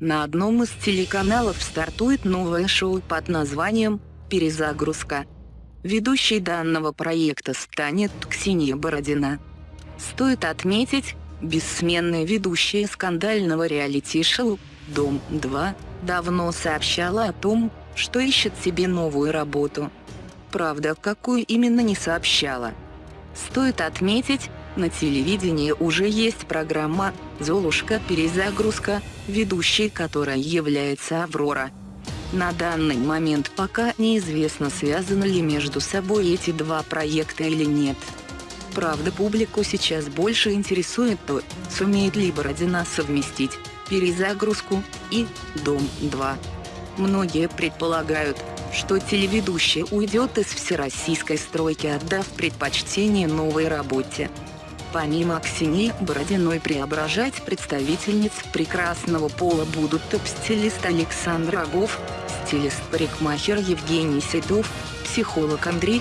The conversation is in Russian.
На одном из телеканалов стартует новое шоу под названием «Перезагрузка». Ведущей данного проекта станет Ксения Бородина. Стоит отметить, бессменная ведущая скандального реалити-шоу «Дом-2» давно сообщала о том, что ищет себе новую работу. Правда, какую именно не сообщала. Стоит отметить, на телевидении уже есть программа «Золушка. Перезагрузка», ведущей которой является Аврора. На данный момент пока неизвестно, связаны ли между собой эти два проекта или нет. Правда, публику сейчас больше интересует то, сумеет ли Бородина совместить перезагрузку и «Дом-2». Многие предполагают, что телеведущая уйдет из всероссийской стройки, отдав предпочтение новой работе. Помимо Ксении Бородиной преображать представительниц прекрасного пола будут топ-стилист Александр Агов, стилист-парикмахер Евгений Седов, психолог Андрей